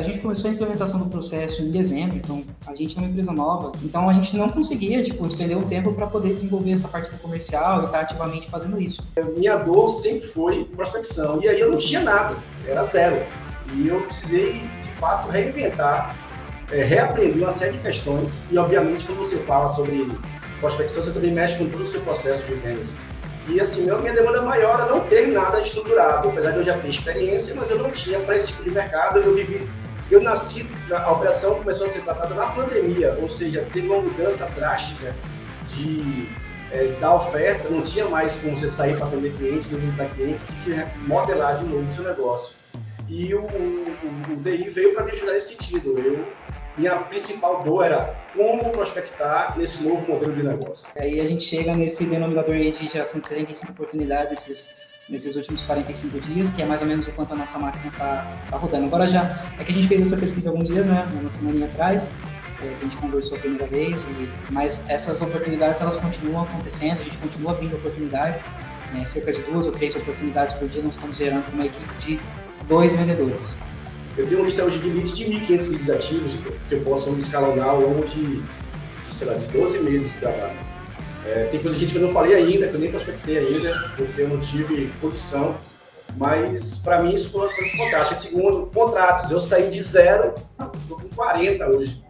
a gente começou a implementação do processo em dezembro, então a gente é uma empresa nova, então a gente não conseguia, tipo, despender um tempo para poder desenvolver essa parte do comercial e estar tá ativamente fazendo isso. Minha dor sempre foi prospecção, e aí eu não tinha nada, era zero. E eu precisei, de fato, reinventar, é, reaprender uma série de questões, e obviamente quando você fala sobre prospecção, você também mexe com todo o seu processo de vendas. E assim, minha demanda maior era não ter nada estruturado, apesar de eu já ter experiência, mas eu não tinha para esse tipo de mercado. Eu vivi, eu nasci, a operação começou a ser tratada na pandemia, ou seja, teve uma mudança drástica de é, da oferta, não tinha mais como você sair para atender clientes, não visitar clientes, tinha que modelar de novo o seu negócio. E o, o, o DI veio para me ajudar nesse sentido. Eu minha principal dor era como prospectar nesse novo modelo de negócio. Aí a gente chega nesse denominador aí de geração de 75 oportunidades nesses, nesses últimos 45 dias, que é mais ou menos o quanto a nossa máquina está tá rodando. Agora já, é que a gente fez essa pesquisa alguns dias, né, uma semana atrás, é, a gente conversou a primeira vez, e, mas essas oportunidades elas continuam acontecendo, a gente continua abrindo oportunidades, né, cerca de duas ou três oportunidades por dia nós estamos gerando uma equipe de dois vendedores. Eu tenho uma lista hoje de leads de 1.500 leads ativos que eu posso escalonar ao longo de, de, sei lá, de 12 meses de trabalho. É, tem coisa que eu não falei ainda, que eu nem prospectei ainda, porque eu não tive condição, mas para mim isso foi, foi fantástico. Segundo, contratos, eu saí de zero, estou com 40 hoje.